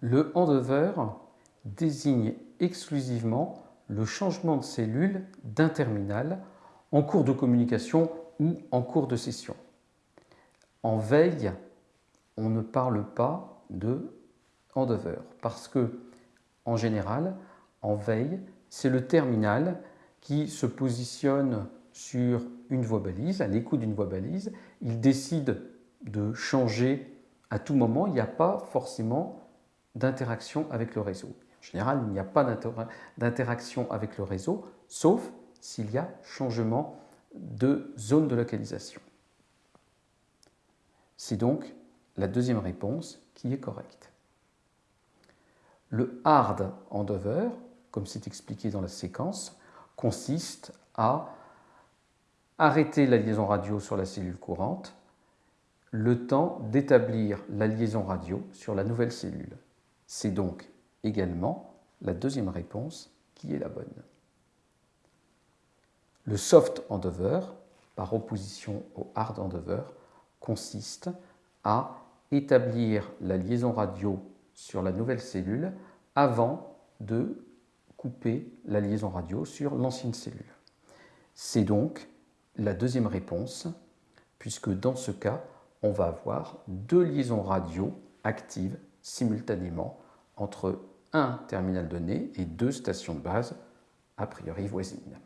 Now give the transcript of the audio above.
Le handover désigne exclusivement le changement de cellule d'un terminal en cours de communication ou en cours de session. En veille, on ne parle pas de handover parce que, en général, en veille, c'est le terminal qui se positionne sur une voie balise, à l'écoute d'une voie balise. Il décide de changer à tout moment. Il n'y a pas forcément d'interaction avec le réseau. En général, il n'y a pas d'interaction avec le réseau, sauf s'il y a changement de zone de localisation. C'est donc la deuxième réponse qui est correcte. Le hard handover, comme c'est expliqué dans la séquence, consiste à arrêter la liaison radio sur la cellule courante le temps d'établir la liaison radio sur la nouvelle cellule. C'est donc également la deuxième réponse qui est la bonne. Le soft handover, par opposition au hard handover, consiste à établir la liaison radio sur la nouvelle cellule avant de couper la liaison radio sur l'ancienne cellule. C'est donc la deuxième réponse, puisque dans ce cas, on va avoir deux liaisons radio actives simultanément entre un terminal donné et deux stations de base a priori voisines.